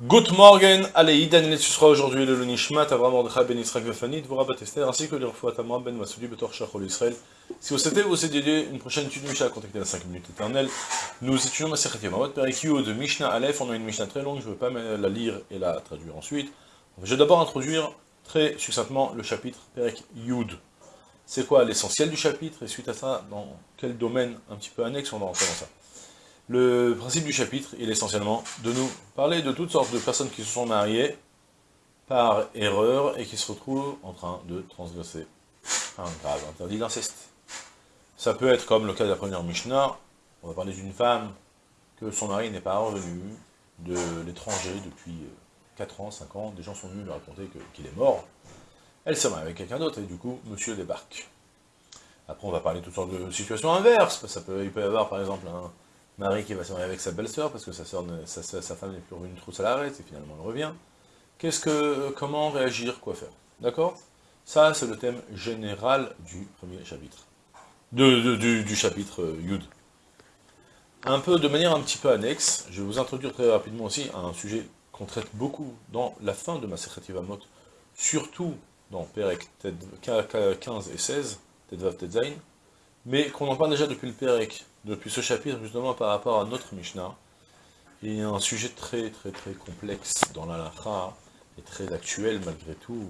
Good morning, allez, Idan ce sera aujourd'hui le Nishmat, Avram Mordechai Ben Israël Vefanit, vous rabat Esther, ainsi que le Refoua Tamra Ben Masoudi Betor Shachol Israël. Si vous souhaitez vous dédier une prochaine étude Mishnah, contactez la 5 minutes éternelles. Nous étudions Masechet Yamavot, Perek de Mishnah Aleph, on a une Mishnah très longue, je ne veux pas la lire et la traduire ensuite. Je vais d'abord introduire très succinctement le chapitre Perek Yud. C'est quoi l'essentiel du chapitre, et suite à ça, dans quel domaine un petit peu annexe on va rentrer dans ça. Le principe du chapitre, il est essentiellement de nous parler de toutes sortes de personnes qui se sont mariées par erreur et qui se retrouvent en train de transgresser un grave interdit d'inceste. Ça peut être comme le cas de la première Mishnah, on va parler d'une femme que son mari n'est pas revenu de l'étranger depuis 4 ans, 5 ans, des gens sont venus lui raconter qu'il est mort, elle s'est mariée avec quelqu'un d'autre, et du coup, monsieur débarque. Après, on va parler de toutes sortes de situations inverses, ça peut, il peut y avoir par exemple un Marie qui va se marier avec sa belle-sœur, parce que sa, sa, femme n'est plus revenue trop à l'arrêt, et finalement elle revient. Qu'est-ce que, comment réagir, quoi faire? D'accord? Ça, c'est le thème général du premier chapitre. Du, chapitre euh, Yud. Un peu, de manière un petit peu annexe, je vais vous introduire très rapidement aussi un sujet qu'on traite beaucoup dans la fin de ma Yvamot, surtout dans Perek 15 et 16, Tedvav Tedzain, mais qu'on en parle déjà depuis le Perek depuis ce chapitre, justement par rapport à notre Mishnah, il y a un sujet très très très complexe dans la et très actuel malgré tout,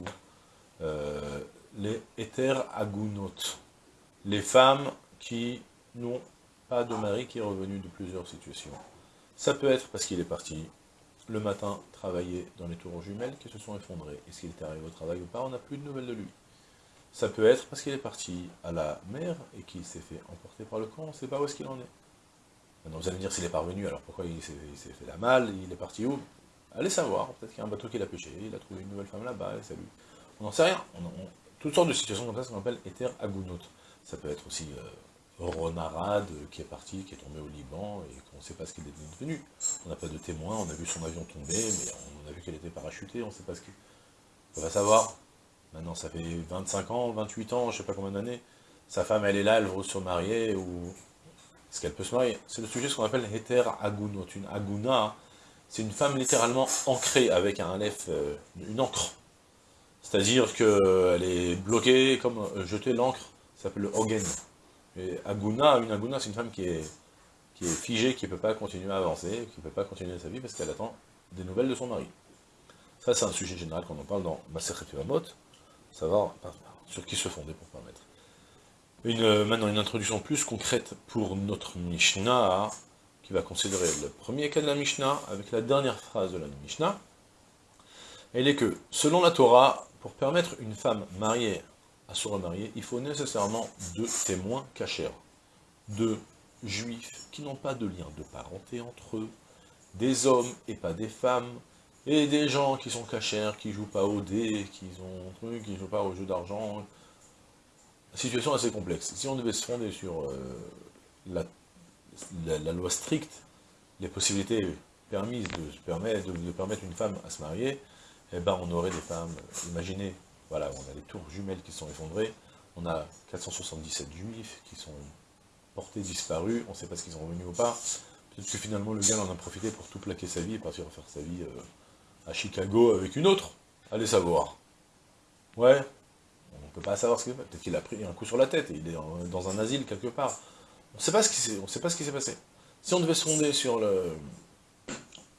euh, les éthers agunot, les femmes qui n'ont pas de mari qui est revenu de plusieurs situations. Ça peut être parce qu'il est parti le matin travailler dans les tours jumelles qui se sont effondrées. Est-ce qu'il était arrivé au travail ou pas? On n'a plus de nouvelles de lui. Ça peut être parce qu'il est parti à la mer et qu'il s'est fait emporter par le camp, on ne sait pas où est-ce qu'il en est. Maintenant vous allez me dire s'il est parvenu, alors pourquoi il s'est fait la malle, il est parti où? Allez savoir, peut-être qu'il y a un bateau qu'il a pêché, il a trouvé une nouvelle femme là-bas, et salut. On n'en sait rien. Toutes sortes de situations comme ça, ça qu'on appelle éther agunot. Ça peut être aussi euh, Ronarad qui est parti, qui est tombé au Liban, et qu'on ne sait pas ce qu'il est devenu. On n'a pas de témoin, on a vu son avion tomber, mais on a vu qu'elle était parachutée, on ne sait pas ce qu'il... On va savoir. Maintenant, ça fait 25 ans, 28 ans, je sais pas combien d'années. Sa femme, elle est là, elle veut se marier, ou... Est-ce qu'elle peut se marier? C'est le sujet, ce qu'on appelle Heter Agunot. Une Aguna, c'est une femme littéralement ancrée, avec un lef, euh, une encre. C'est-à-dire qu'elle est bloquée, comme euh, jeter l'encre, ça s'appelle le Hogen. Aguna, une Aguna, c'est une femme qui est, qui est figée, qui ne peut pas continuer à avancer, qui ne peut pas continuer sa vie parce qu'elle attend des nouvelles de son mari. Ça, c'est un sujet général qu'on en parle dans Maserhet Vamot savoir sur qui se fonder pour permettre. Une, euh, maintenant, une introduction plus concrète pour notre Mishnah, qui va considérer le premier cas de la Mishnah, avec la dernière phrase de la Mishnah. Elle est que, selon la Torah, pour permettre une femme mariée à se remarier, il faut nécessairement deux témoins cachés, deux juifs qui n'ont pas de lien de parenté entre eux, des hommes et pas des femmes, et des gens qui sont cachers, qui jouent pas au dé, qui ont truc, qui jouent pas au jeu d'argent. Situation assez complexe. Si on devait se fonder sur euh, la, loi stricte, les possibilités permises de, permettre, de, permettre une femme à se marier, eh ben on aurait des femmes, imaginez, voilà, on a les tours jumelles qui sont effondrées, on a 477 juifs qui sont portés disparus, on ne sait pas ce qu'ils sont revenus ou pas, peut-être que finalement le gars en a profité pour tout plaquer sa vie et partir faire sa vie euh, à Chicago avec une autre. Allez savoir. Ouais, on ne peut pas savoir ce qu'il fait. Peut-être qu'il a pris un coup sur la tête et il est dans un asile quelque part. On ne sait pas ce qui s'est passé. Si on devait se fonder sur le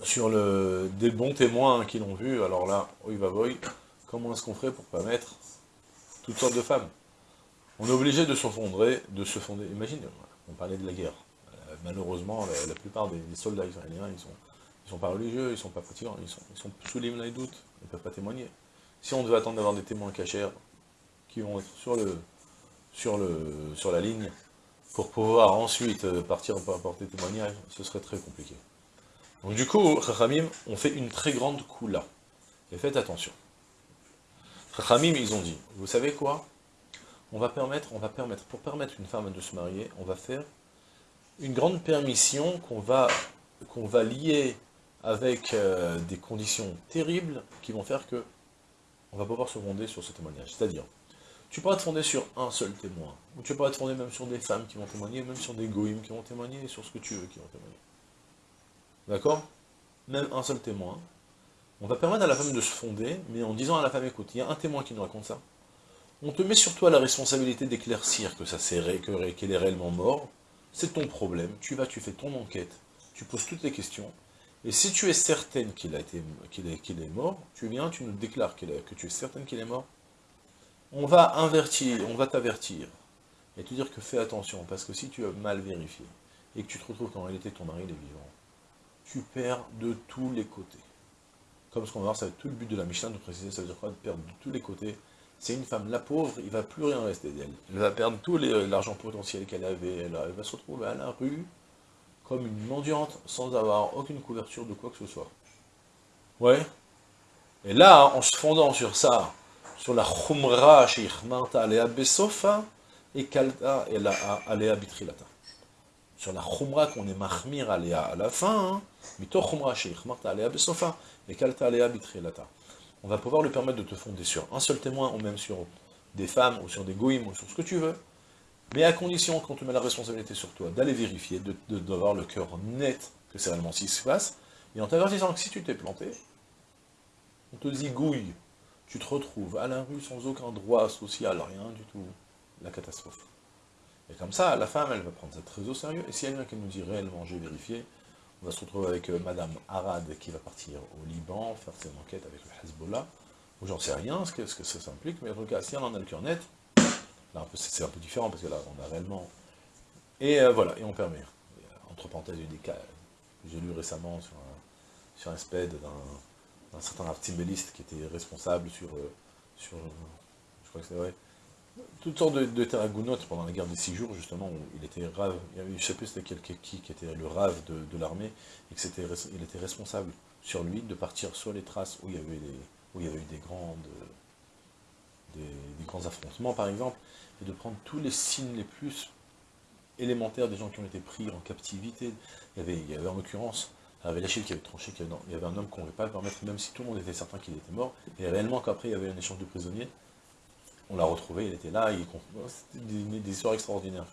sur le des bons témoins qui l'ont vu, alors là, oui va boy, comment est-ce qu'on ferait pour pas mettre toutes sortes de femmes? On est obligé de se de se fonder. Imagine, on parlait de la guerre. Euh, malheureusement, la, plupart des soldats israéliens, ils sont ils sont pas religieux, ils sont pas fatigants, ils sont, ils sous les doutes, ils ne peuvent pas témoigner. Si on devait attendre d'avoir des témoins cachers qui vont être sur, le, sur, le, sur la ligne, pour pouvoir ensuite euh, partir pour apporter témoignage, ce serait très compliqué. Donc du coup, Chachamim, on fait une très grande là. Et faites attention. Chachamim, ils ont dit, vous savez quoi? On va permettre, on va permettre, pour permettre une femme de se marier, on va faire une grande permission qu'on va, qu'on va lier avec euh, des conditions terribles qui vont faire que on va pouvoir se fonder sur ce témoignage. C'est-à-dire, tu pourras te fonder sur un seul témoin, ou tu pourras te fonder même sur des femmes qui vont témoigner, même sur des goïms qui vont témoigner, sur ce que tu veux qui vont témoigner. D'accord? Même un seul témoin. On va permettre à la femme de se fonder, mais en disant à la femme, écoute, il y a un témoin qui nous raconte ça. On te met sur toi la responsabilité d'éclaircir que ça qu'elle est réellement mort. C'est ton problème. Tu vas, tu fais ton enquête. Tu poses toutes les questions. Et si tu es certaine qu'il est, mort, tu viens, tu nous déclares que tu es certaine qu'il est mort. On va invertir, on va t'avertir. Et te dire que fais attention, parce que si tu as mal vérifié, et que tu te retrouves qu'en réalité ton mari est vivant, tu perds de tous les côtés. Comme ce qu'on va voir, ça tout le but de la Michelin de préciser, ça veut dire quoi De perdre de tous les côtés. C'est une femme, la pauvre, il ne va plus rien rester d'elle. Elle va perdre tout l'argent potentiel qu'elle avait, elle, va se retrouver à la rue, comme une mendiante, sans avoir aucune couverture de quoi que ce soit. Ouais Et là, en se fondant sur ça, sur la khumra chez alea besofa, et kalta alea bitrilata. Sur la khumra qu'on est mahmir alea à la fin, hein, mito khumra chez alea besofa, et kalta alea bitrilata on va pouvoir lui permettre de te fonder sur un seul témoin, ou même sur des femmes, ou sur des goïms, ou sur ce que tu veux, mais à condition, quand tu mets la responsabilité sur toi, d'aller vérifier, d'avoir de, le cœur net que c'est réellement ce qui se passe, et en t'avertissant que si tu t'es planté, on te zigouille, tu te retrouves à la rue sans aucun droit social, rien du tout, la catastrophe. Et comme ça, la femme, elle va prendre ça très au sérieux, et si elle vient qu'elle nous dit réellement, j'ai vérifié, on va se retrouver avec euh, Madame Arad qui va partir au Liban, faire ses enquêtes avec le Hezbollah, ou j'en sais rien ce que, ce que ça s'implique, mais en tout cas, si elle en a le cœur net, là c'est un peu différent, parce que là, on a réellement... Et euh, voilà, et on permet. entre parenthèses, eu des cas, j'ai lu récemment sur un, sur un SPED d'un certain artiméliste qui était responsable sur, euh, sur je crois que c'est vrai, toutes sortes de, de pendant la guerre des six jours, justement, où il était rave, je ne sais plus c'était quelqu'un qui, qui était le rave de, l'armée, et que c'était, il était responsable sur lui de partir sur les traces où il y avait, où il y avait eu des, grandes, des, grands affrontements, par exemple, et de prendre tous les signes les plus élémentaires des gens qui ont été pris en captivité. Il y avait, il y avait en l'occurrence, avait Lachille qui avait tranché, il y avait un homme qu'on ne pouvait pas permettre, même si tout le monde était certain qu'il était mort, et réellement qu'après il y avait un échange de prisonniers, on l'a retrouvé, il était là, c'était des, histoires extraordinaires.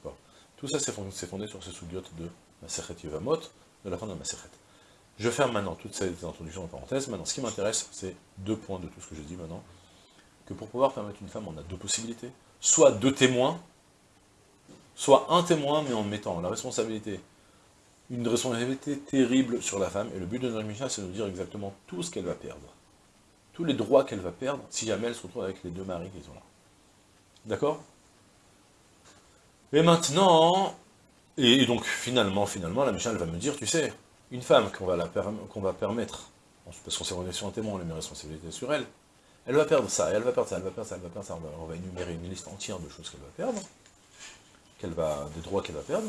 Tout ça, c'est fondé, sur ces soubiotes de Maseret Yevamot, de la fin de la. Je ferme maintenant toutes ces introductions en parenthèse. Maintenant, ce qui m'intéresse, c'est deux points de tout ce que j'ai dit maintenant. Que pour pouvoir permettre une femme, on a deux possibilités. Soit deux témoins, soit un témoin, mais en mettant la responsabilité, une responsabilité terrible sur la femme. Et le but de notre mission, c'est de nous dire exactement tout ce qu'elle va perdre. Tous les droits qu'elle va perdre, si jamais elle se retrouve avec les deux maris qui sont là. D'accord? Et maintenant, et, donc finalement, finalement, la Michelle va me dire, tu sais, une femme qu'on va, va permettre, parce qu'on s'est rendu sur un témoin, on a mis responsabilité sur elle, elle va perdre ça, elle va perdre ça, elle va perdre ça, elle va perdre ça, on va, énumérer une liste entière de choses qu'elle va perdre, qu'elle va, des droits qu'elle va perdre,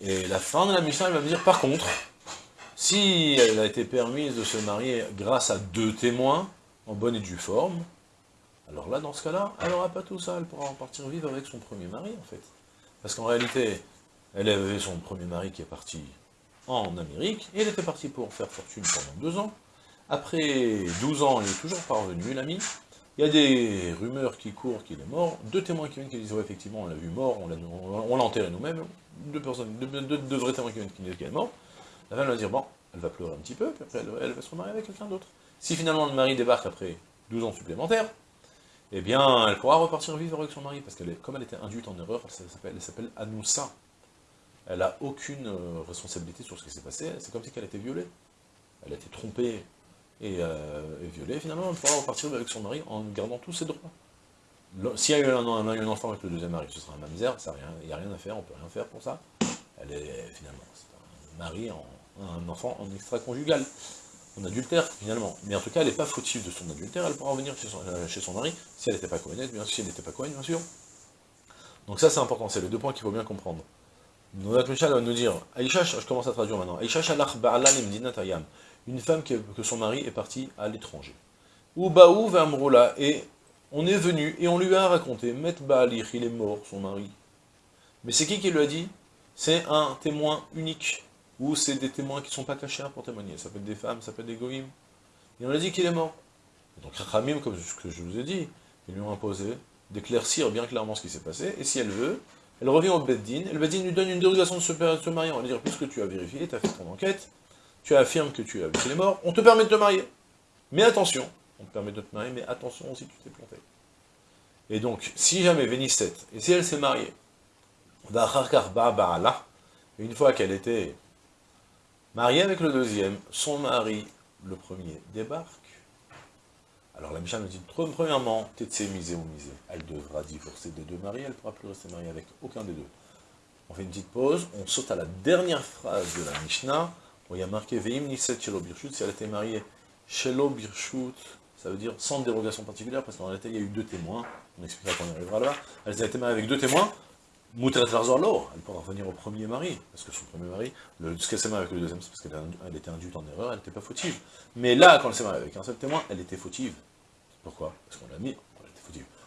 et la fin de la mission, elle va me dire, par contre, si elle a été permise de se marier grâce à deux témoins, en bonne et due forme, alors là, dans ce cas-là, elle n'aura pas tout ça, elle pourra partir vivre avec son premier mari, en fait. Parce qu'en réalité, elle avait son premier mari qui est parti en Amérique, et elle était partie pour faire fortune pendant deux ans. Après 12 ans, il est toujours pas revenu, l'ami. Il y a des rumeurs qui courent qu'il est mort, deux témoins qui viennent qui disent, ouais, effectivement, on l'a vu mort, on l'a enterré nous-mêmes, deux personnes, deux, vrais témoins qui viennent qui disent qu'elle est mort. La femme va dire, bon, elle va pleurer un petit peu, puis après elle, va se remarier avec quelqu'un d'autre. Si finalement le mari débarque après 12 ans supplémentaires, eh bien, elle pourra repartir vivre avec son mari, parce qu'elle comme elle était induite en erreur, elle s'appelle Anoussa. Elle n'a aucune euh, responsabilité sur ce qui s'est passé, c'est comme si elle était violée. Elle a été trompée euh, et, violée, finalement, elle pourra repartir avec son mari en gardant tous ses droits. S'il y a eu un, enfant avec le deuxième mari, ce sera un mamzer, il n'y a rien à faire, on ne peut rien faire pour ça. Elle est finalement un mari, un enfant en extra-conjugal en adultère, finalement. Mais en tout cas, elle n'est pas fautive de son adultère, elle pourra revenir chez son, euh, mari, si elle n'était pas cohérente, bien sûr, si elle n'était pas bien sûr. Donc ça, c'est important, c'est les deux points qu'il faut bien comprendre. Notre Michel va nous dire, Aïcha, je commence à traduire maintenant, Aïcha shalach tayam, une femme que, son mari est parti à l'étranger. Ou baou v'amroula, et on est venu, et on lui a raconté, Met ba'alich, il est mort, son mari. Mais c'est qui qui lui a dit? C'est un témoin unique ou c'est des témoins qui ne sont pas cachés pour témoigner. Ça peut être des femmes, ça peut être des goïms. Et on a dit qu'il est mort. Et donc Rachamim, comme je vous ai dit, ils lui ont imposé d'éclaircir bien clairement ce qui s'est passé, et si elle veut, elle revient au Beddin, et le Beddin lui donne une dérogation de se, marier, on va lui dire, puisque tu as vérifié, tu as fait ton enquête, tu affirmes que tu as vu qu'il est mort, on te permet de te marier. Mais attention, on te permet de te marier, mais attention si tu t'es planté. Et donc, si jamais Vénisset, et si elle s'est mariée, une fois qu'elle était mariée avec le deuxième, son mari, le premier, débarque. Alors la Mishnah nous dit, premièrement, Tetse misé ou misé, elle devra divorcer des deux maris, elle ne pourra plus rester mariée avec aucun des deux. On fait une petite pause, on saute à la dernière phrase de la Mishnah, il y a marqué Veim Niset Shelo Birshut, si elle était mariée Shelo Birshut, ça veut dire sans dérogation particulière, parce qu'en réalité, il y a eu deux témoins, on expliquera quand on arrivera là, elle a été mariée avec deux témoins, elle pourra revenir au premier mari, parce que son premier mari, le, ce qu'elle s'est mariée avec le deuxième, c'est parce qu'elle était induite en erreur, elle n'était pas fautive. Mais là, quand elle s'est mariée avec un seul témoin, elle était fautive. Pourquoi? Parce qu'on l'a mis.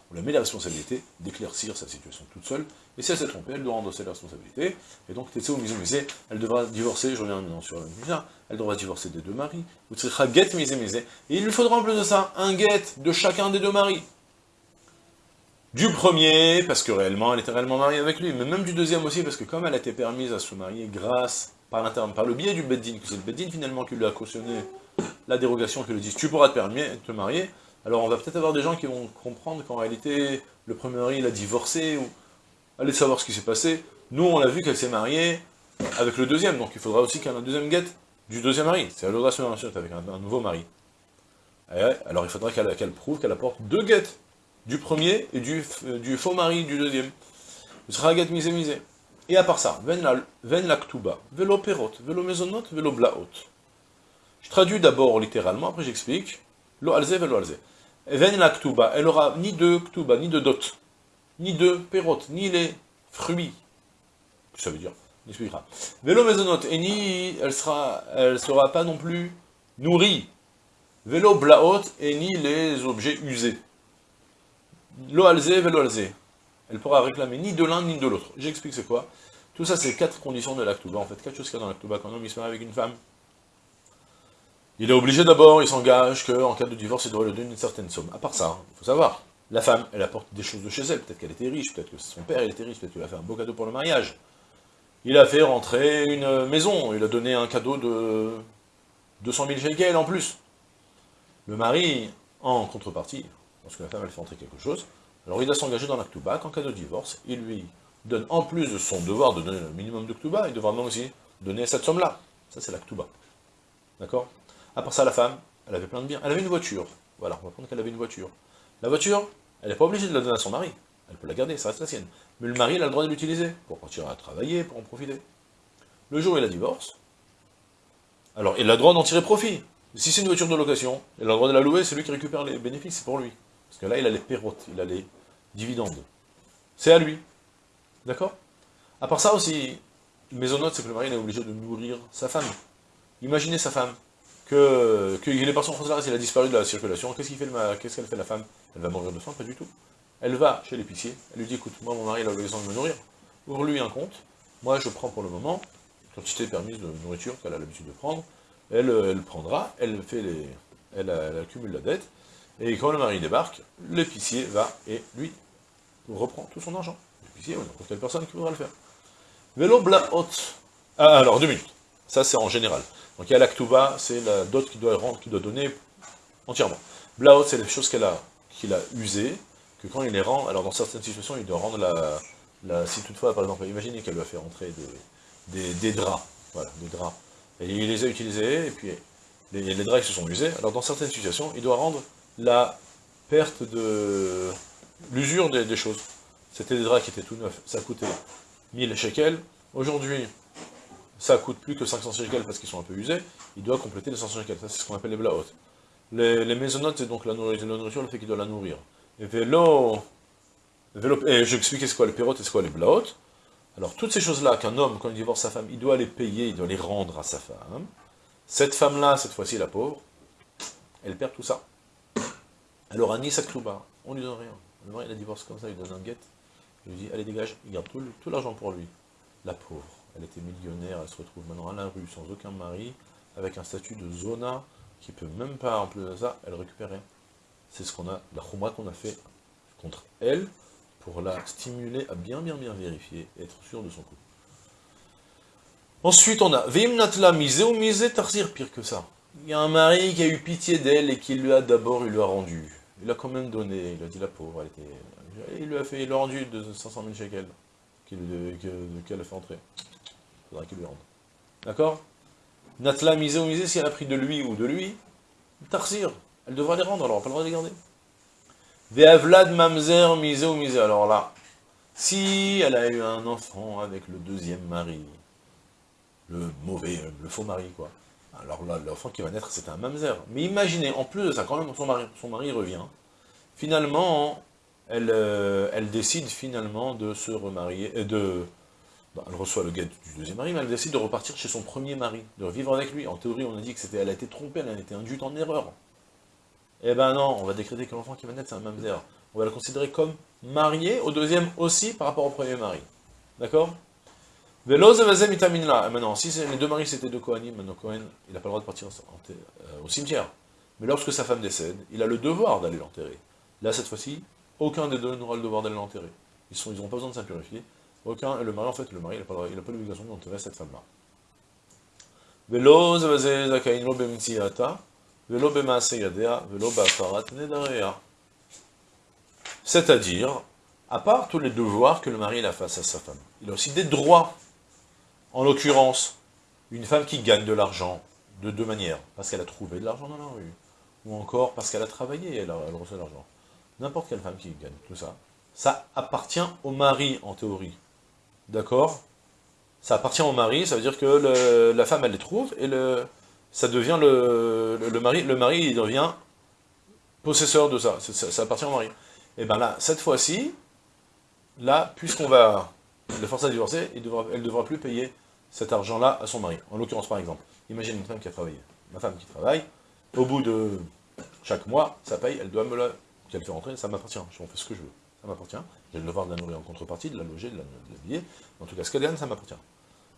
On lui a mis la responsabilité d'éclaircir sa situation toute seule, et si elle s'est trompée, elle doit endosser la responsabilité, et donc, Tetsé ou Misé elle devra divorcer, je reviens maintenant sur la elle devra divorcer des deux maris, ou get Misé, et il lui faudra en plus de ça, un get de chacun des deux maris. Du premier, parce que réellement, elle était réellement mariée avec lui, mais même du deuxième aussi, parce que comme elle a été permise à se marier grâce, par l'interne, par le biais du Beddin, que c'est le Beddin finalement qui lui a cautionné la dérogation, qui lui dit « tu pourras te de te marier », alors on va peut-être avoir des gens qui vont comprendre qu'en réalité, le premier mari, il a divorcé, ou allez savoir ce qui s'est passé. Nous, on a vu qu'elle s'est mariée avec le deuxième, donc il faudra aussi qu'elle ait un deuxième guette du deuxième mari. C'est elle devra se marier avec un, nouveau mari. alors il faudra qu'elle prouve qu'elle apporte deux guettes, du premier et du, du faux mari du deuxième. sera guette misé misé. Et à part ça, ven la ktuba, velo perot, velo velo. Je traduis d'abord littéralement, après j'explique. Lo alze, velo alze. La ktuba, elle aura ni de ktuba, ni de dot, ni de perot, ni les fruits. Ça veut dire, on expliquera. Vélo maisonot, et ni, elle sera, elle sera pas non plus nourrie. Vélo blaot, et ni les objets usés. Lo alze, vélo alze. Elle pourra réclamer ni de l'un ni de l'autre. J'explique c'est quoi. Tout ça, c'est quatre conditions de l'actuba. En fait, quatre choses qu'il y a dans l'actuba. Quand un homme se marie avec une femme, il est obligé d'abord, il s'engage qu'en cas de divorce, il doit lui donner une certaine somme. À part ça, il faut savoir, la femme, elle apporte des choses de chez elle, peut-être qu'elle était riche, peut-être que son père était riche, peut-être qu'il a fait un beau cadeau pour le mariage. Il a fait rentrer une maison, il a donné un cadeau de 200 000 shekels en plus. Le mari, en contrepartie, lorsque la femme elle fait rentrer quelque chose, alors il doit s'engager dans l'actuba, qu'en cas de divorce, il lui donne, en plus de son devoir de donner le minimum de ktuba, il devra même aussi donner cette somme-là. Ça c'est l'actuba. D'accord? À part ça, la femme, elle avait plein de biens. Elle avait une voiture. Voilà, on va prendre qu'elle avait une voiture. La voiture, elle n'est pas obligée de la donner à son mari. Elle peut la garder, ça reste la sienne. Mais le mari, il a le droit de l'utiliser, pour partir à travailler, pour en profiter. Le jour où il a divorce, alors il a le droit d'en tirer profit. Si c'est une voiture de location, il a le droit de la louer, c'est lui qui récupère les bénéfices, c'est pour lui. Parce que là, il a les pérotes, il a les dividendes. C'est à lui. D'accord? À part ça aussi, maisonnote, c'est que le mari est obligé de nourrir sa femme. Imaginez sa femme, que qu'il est parti en France il a disparu de la circulation, qu'est-ce qu'elle fait, la femme? Elle va mourir de faim Pas du tout. Elle va chez l'épicier, elle lui dit, écoute, moi mon mari a besoin de me nourrir, ouvre-lui un compte, moi je prends pour le moment, quantité permise de nourriture qu'elle a l'habitude de prendre, elle, elle prendra, elle fait les. Elle, accumule la dette, et quand le mari débarque, l'épicier va et lui reprend tout son argent. L'épicier ou n'importe quelle personne qui voudra le faire. Vélo blaot. Ah, alors deux minutes. Ça c'est en général. Donc il y a l'actuba, c'est la dot qui doit rendre, qui doit donner entièrement. Blaot, c'est les choses qu'elle a, qu'il a usées, que quand il les rend, alors dans certaines situations, il doit rendre la, si toutefois, par exemple, imaginez qu'elle lui a fait rentrer des, draps, voilà, des draps, et il les a utilisés, et puis les, les draps se sont usés, alors dans certaines situations, il doit rendre la perte de l'usure des, des, choses. C'était des draps qui étaient tout neufs, ça coûtait 1000 shekels, aujourd'hui, ça coûte plus que 500 shekels parce qu'ils sont un peu usés, il doit compléter les 500 shekels. Ça, c'est ce qu'on appelle les blaot. Les, les maisonnotes, c'est donc la nourriture, la nourriture, le fait qu'il doit la nourrir. Et vélo, vélo et je expliquais c'est quoi les pérotes et c'est quoi les blaot. Alors, toutes ces choses-là, qu'un homme, quand il divorce sa femme, il doit les payer, il doit les rendre à sa femme. Cette femme-là, cette fois-ci, la pauvre, elle perd tout ça. Alors, Anis Aklouba, on lui donne rien. Le mari, il a divorce comme ça, il donne un guette. Il lui dit, allez, dégage, il garde tout l'argent pour lui. La pauvre elle était millionnaire, elle se retrouve maintenant à la rue, sans aucun mari, avec un statut de zona, qui peut même pas, en plus de ça, elle récupère rien. C'est ce qu'on a, la khumra qu'on a fait contre elle, pour la stimuler à bien bien bien vérifier, être sûr de son coup. Ensuite, on a Veimnatla misé ou misé tarzir, pire que ça. il y a un mari qui a eu pitié d'elle et qui lui a d'abord, il lui a rendu. Il a quand même donné, il a dit la pauvre, elle était... Il lui a fait, il rendu de 500 000 shekels qu'elle a fait entrer. Il faudra qu'il lui rende. D'accord? Natla misé ou misé, si elle a pris de lui ou de lui, Tarsir, elle devra les rendre, alors n'a pas le droit de les garder. Ve'avlad mamzer misé ou alors là, si elle a eu un enfant avec le deuxième mari, le mauvais, le faux mari, quoi, alors là, l'enfant qui va naître, c'est un mamzer. Mais imaginez, en plus de ça, quand même son mari, son mari revient, finalement, elle, euh, elle décide finalement de se remarier, euh, de... Bah, elle reçoit le guet du deuxième mari, mais elle décide de repartir chez son premier mari, de vivre avec lui. En théorie, on a dit que elle a été trompée, elle a été induite en erreur. Eh ben non, on va décréter que l'enfant qui va naître, c'est un mamzer. On va le considérer comme marié, au deuxième aussi, par rapport au premier mari. D'accord? Là. Maintenant, si les deux maris c'était deux Kohanim, maintenant Kohen, il n'a pas le droit de partir euh, au cimetière. Mais lorsque sa femme décède, il a le devoir d'aller l'enterrer. Là, cette fois-ci, aucun des deux n'aura le devoir d'aller l'enterrer. Ils n'auront pas besoin de s'impurifier. Le mari, en fait, le mari, n'a pas, l'obligation d'enterrer cette femme-là. C'est-à-dire, à part tous les devoirs que le mari a face à sa femme, il a aussi des droits en l'occurrence, une femme qui gagne de l'argent de deux manières, parce qu'elle a trouvé de l'argent dans la rue, ou encore parce qu'elle a travaillé, elle, elle reçoit de l'argent. N'importe quelle femme qui gagne tout ça, ça appartient au mari, en théorie. D'accord Ça appartient au mari, ça veut dire que la femme, elle les trouve, et le, ça devient le, le, mari, le mari, il devient possesseur de ça, ça, appartient au mari. Et bien là, cette fois-ci, là, puisqu'on va le forcer à divorcer, elle ne devra plus payer cet argent-là à son mari. En l'occurrence, par exemple, imagine une femme qui a travaillé. Ma femme qui travaille, au bout de chaque mois, ça paye, elle doit me qu'elle fait rentrer, ça m'appartient, je fais ce que je veux. Ça m'appartient, j'ai le devoir de la nourrir en contrepartie, de la loger, de l'habiller, en tout cas, ce qu'elle gagne, ça m'appartient.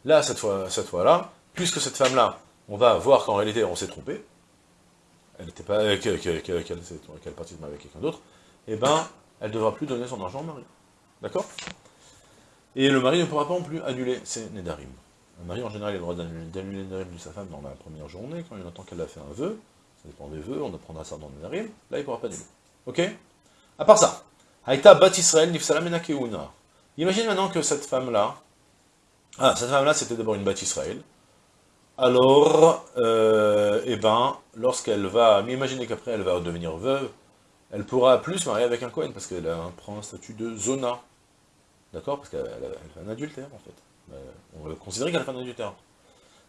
Là, cette fois-là, puisque cette femme-là, on va voir qu'en réalité, on s'est trompé, elle n'était pas... qu'elle qu partie de avec quelqu'un d'autre, eh ben, elle ne devra plus donner son argent au mari. D'accord? Et le mari ne pourra pas non plus annuler ses Nedarim. Un mari, en général, a le droit d'annuler les Nedarim de sa femme dans la première journée, quand il entend qu'elle a fait un vœu. Ça dépend des vœux, on apprendra ça dans le Nedarim. Là, il ne pourra pas annuler. Ok? À part ça, Haïta Bat Israël Imagine maintenant que cette femme-là, ah, cette femme-là, c'était d'abord une Bat Israël. Alors, euh, eh ben, lorsqu'elle va, mais imaginez qu'après elle va devenir veuve, elle pourra plus se marier avec un Cohen, parce qu'elle prend un statut de Zona. D'accord? Parce qu'elle fait un adultère, en fait. Euh, on va considérer qu'elle fait un adultère.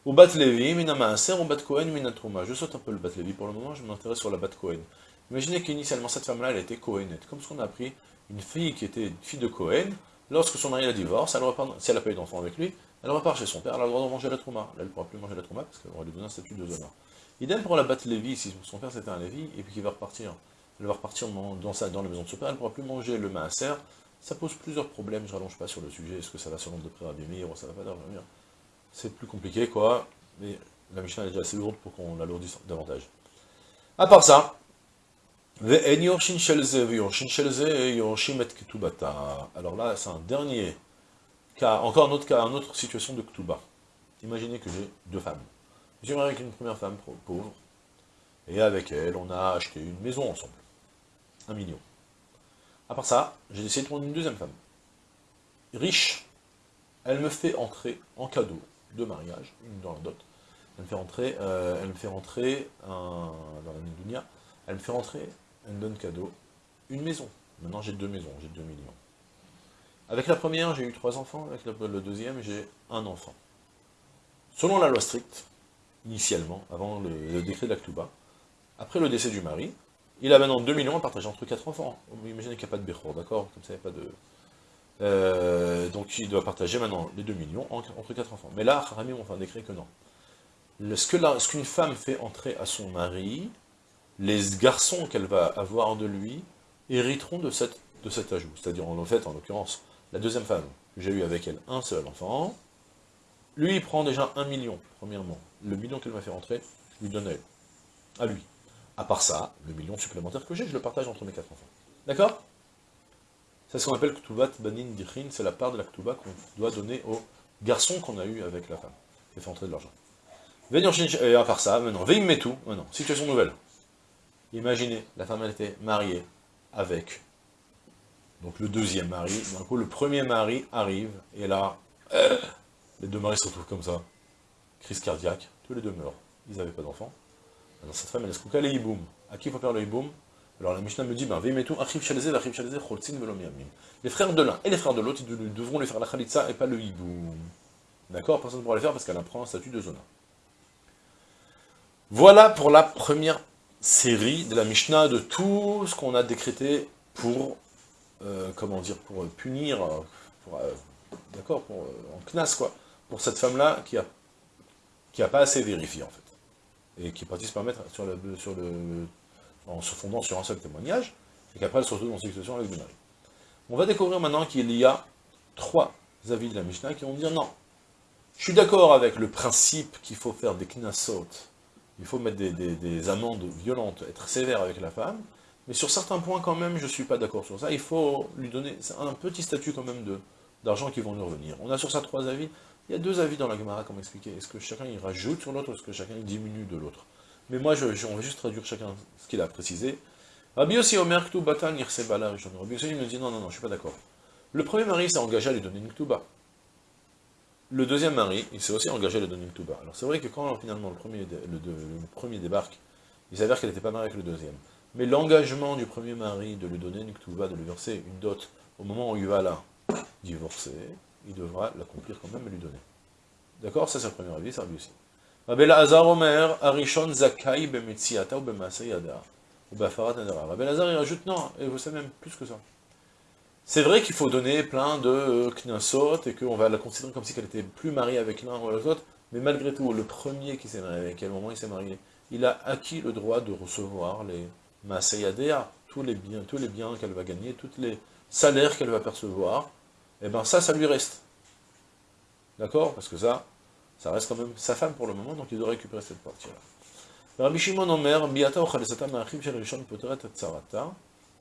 Ou bat Levi, minamaaser, ou bat Kohen, minatrouma. Je saute un peu le bat Levi pour le moment, je m'intéresse sur la bat Kohen. Imaginez qu'initialement, cette femme-là, elle était Kohenette. Comme ce qu'on a appris, une fille qui était fille de Kohen, lorsque son mari la divorce, elle repart, si elle n'a pas eu d'enfant avec lui, elle repart chez son père, elle a le droit de manger la trouma. Là, elle ne pourra plus manger la trouma parce qu'on va lui donner un statut de zona. Idem pour la bat Lévi, si son père c'était un Lévi, et puis qu'il va repartir, elle va repartir dans, dans la maison de son père, elle ne pourra plus manger le maaser, ça pose plusieurs problèmes, je rallonge pas sur le sujet, est-ce que ça va selon de près Abimir ou ça va pas d'Abimir C'est plus compliqué, quoi, mais la Mishnah est déjà assez lourde pour qu'on l'alourdisse davantage. À part ça, alors là, c'est un dernier cas, encore un autre cas, une autre situation de Ktuba. Imaginez que j'ai deux femmes. J'ai avec une première femme pauvre, et avec elle, on a acheté une maison ensemble. Un million. À part ça, j'ai décidé de prendre une deuxième femme. Riche, elle me fait entrer en cadeau de mariage, une dans la dot. Elle me fait rentrer, euh, elle me fait rentrer dans la Dunia, elle me fait rentrer, elle me cadeau, une maison. Maintenant j'ai deux maisons, j'ai deux millions. Avec la première, j'ai eu trois enfants, avec le deuxième, j'ai un enfant. Selon la loi stricte, initialement, avant le, décret de l'Aktuba, après le décès du mari, il a maintenant 2 millions à partager entre 4 enfants. Imaginez qu'il n'y a pas de Bechor, d'accord? Comme ça, il n'y a pas de... Euh, donc il doit partager maintenant les 2 millions entre 4 enfants. Mais là, Haramim ont fait un décret que non. Ce qu'une femme fait entrer à son mari, les garçons qu'elle va avoir de lui hériteront de, cet ajout. C'est-à-dire, en fait, en l'occurrence, la deuxième femme, j'ai eu avec elle un seul enfant, lui, il prend déjà 1 million, premièrement. Le million qu'elle m'a fait rentrer, je lui donne à elle. À lui. À part ça, le million supplémentaire que j'ai, je le partage entre mes quatre enfants. D'accord? C'est ce qu'on appelle Ktubat Banin Dichin, c'est la part de la Ktuba qu'on doit donner aux garçons qu'on a eu avec la femme, qui fait entrer de l'argent. Et à part ça, maintenant, veille tout, maintenant, situation nouvelle. Imaginez, la femme, elle était mariée avec, donc le deuxième mari, d'un coup, le premier mari arrive, et là, les deux maris se retrouvent comme ça, crise cardiaque, tous les deux meurent, ils n'avaient pas d'enfants. Alors cette femme, elle se couche, le hiboum. À qui il faut faire le hiboum? Alors la Mishnah me dit, ben, les frères de l'un et les frères de l'autre, ils devront lui faire la khalitza et pas le hiboum. D'accord? Personne ne pourra le faire parce qu'elle apprend un statut de zona. Voilà pour la première série de la Mishnah, de tout ce qu'on a décrété pour, euh, comment dire, pour punir, pour, euh, d'accord, pour, euh, en knas, quoi, pour cette femme-là qui a, qui a pas assez vérifié, en fait, et qui est partie se permettre, sur le, sur le, en se fondant sur un seul témoignage, et qu'après elle se retrouve dans une situation avec le mari. On va découvrir maintenant qu'il y a trois avis de la Mishnah qui vont dire non, je suis d'accord avec le principe qu'il faut faire des knasot, il faut mettre des, amendes violentes, être sévère avec la femme, mais sur certains points quand même, je ne suis pas d'accord sur ça, il faut lui donner un petit statut quand même d'argent qui vont nous revenir. On a sur ça trois avis, il y a deux avis dans la Gemara, comme expliqué, est-ce que chacun il rajoute sur l'autre, ou est-ce que chacun il diminue de l'autre? Mais moi, je, on va juste traduire chacun ce qu'il a précisé. Rabbi aussi, Omer Irsebala Rabbi aussi, il me dit, non, non, non, je suis pas d'accord. Le premier mari s'est engagé à lui donner une Ktuba le deuxième mari, il s'est aussi engagé à le donner Touba. Alors c'est vrai que quand finalement le premier, le, premier débarque, il s'avère qu'elle n'était pas mariée avec le deuxième. Mais l'engagement du premier mari de lui donner une Touba, de lui verser une dot, au moment où il va la divorcer, il devra l'accomplir quand même et lui donner. D'accord? Ça c'est le premier avis, ça lui aussi. Lazar Omer, Arishon Zakai Bemetziata ou Bemaasei Yada, ou il rajoute, non, et vous savez même plus que ça. C'est vrai qu'il faut donner plein de euh, knasot, et qu'on va la considérer comme si elle était plus mariée avec l'un ou l'autre, mais malgré tout, le premier qui s'est marié, avec quel moment il s'est marié, il a acquis le droit de recevoir les masayadea, tous les biens, tous les biens qu'elle va gagner, tous les salaires qu'elle va percevoir, et eh bien ça, ça lui reste. D'accord? Parce que ça, ça reste quand même sa femme pour le moment, donc il doit récupérer cette partie-là.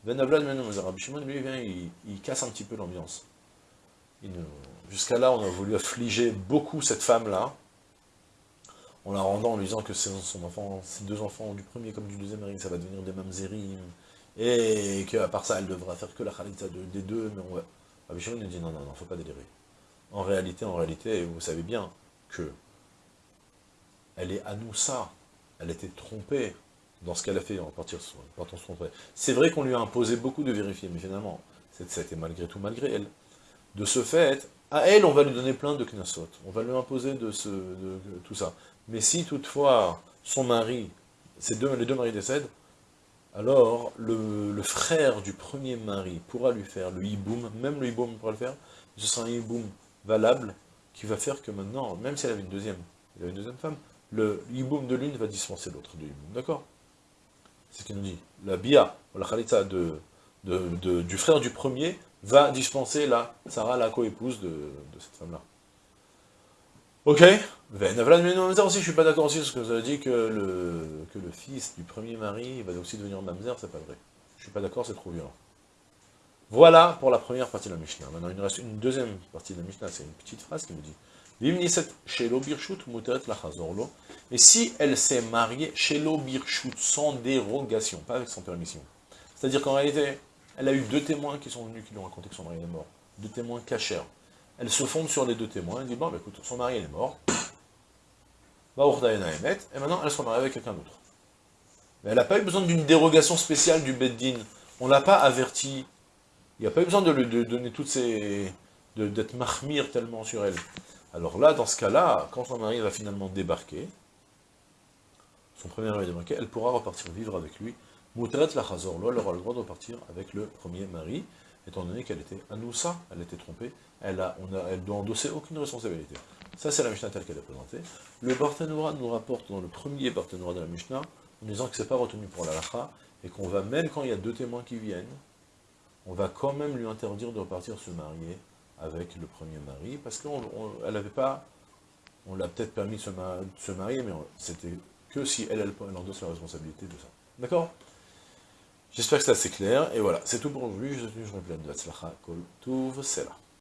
Rabbi Shimon, lui, il vient, il, casse un petit peu l'ambiance. Jusqu'à là, on a voulu affliger beaucoup cette femme-là, en la rendant en lui disant que son enfant, ses deux enfants, du premier comme du deuxième ça va devenir des mamzerim, et qu'à part ça, elle devra faire que la khalita des deux, mais on. Rabbi Shimon nous dit non, non, non, faut pas délirer. En réalité, en réalité, vous savez bien que elle est à nous ça, elle était trompée, dans ce qu'elle a fait en partir partant son frère. C'est vrai qu'on lui a imposé beaucoup de vérifier, mais finalement, c'était malgré tout malgré elle. De ce fait, à elle, on va lui donner plein de knasot, on va lui imposer de, ce, tout ça. Mais si toutefois, son mari, deux, les deux maris décèdent, alors le, frère du premier mari pourra lui faire le hiboum, même le hiboum pourra le faire, ce sera un hiboum valable, qui va faire que maintenant, même si elle avait une deuxième, elle avait une deuxième femme, le hiboum de l'une va dispenser l'autre du hiboum, d'accord? Ce qu'il nous dit, la bia, la khalitza de, du frère du premier, va dispenser la Sarah, la co-épouse de, cette femme-là. Ok Ben, aussi, je suis pas d'accord aussi, parce que avez dit que le, que le fils du premier mari va aussi devenir mamzer, c'est pas vrai. Je suis pas d'accord, c'est trop violent. Voilà pour la première partie de la Mishnah. Maintenant, il nous reste une deuxième partie de la Mishnah, c'est une petite phrase qui nous dit et si elle s'est mariée chez l'Obirchut, sans dérogation, pas avec son permission. C'est-à-dire qu'en réalité, elle a eu deux témoins qui sont venus, qui lui ont raconté que son mari est mort. Deux témoins cachers. Elle se fonde sur les deux témoins, elle dit, bon, bah, écoute, son mari est mort, et maintenant elle se marie avec quelqu'un d'autre. Mais elle n'a pas eu besoin d'une dérogation spéciale du Beddin. On ne l'a pas averti. Il n'y a pas eu besoin de lui donner toutes ces... d'être mahmir tellement sur elle. Alors là, dans ce cas-là, quand son mari va finalement débarquer, son premier mari va débarquer, elle pourra repartir vivre avec lui. Mouteret la chazor, elle aura le droit de repartir avec le premier mari, étant donné qu'elle était anoussa, elle était trompée, elle, doit endosser aucune responsabilité. Ça, c'est la Mishnah telle qu'elle est présentée. Le Barthénoura nous rapporte dans le premier Barthénoura de la Mishnah, en disant que c'est pas retenu pour la lacha, et qu'on va, même quand il y a deux témoins qui viennent, on va quand même lui interdire de repartir se marier avec le premier mari, parce qu'elle n'avait pas, on l'a peut-être permis de se, marier, mais c'était que si elle, elle, elle endosse la responsabilité de ça. D'accord? J'espère que c'est assez clair, et voilà, c'est tout pour aujourd'hui, je suis plein de Hatzlacha Kol Tuv.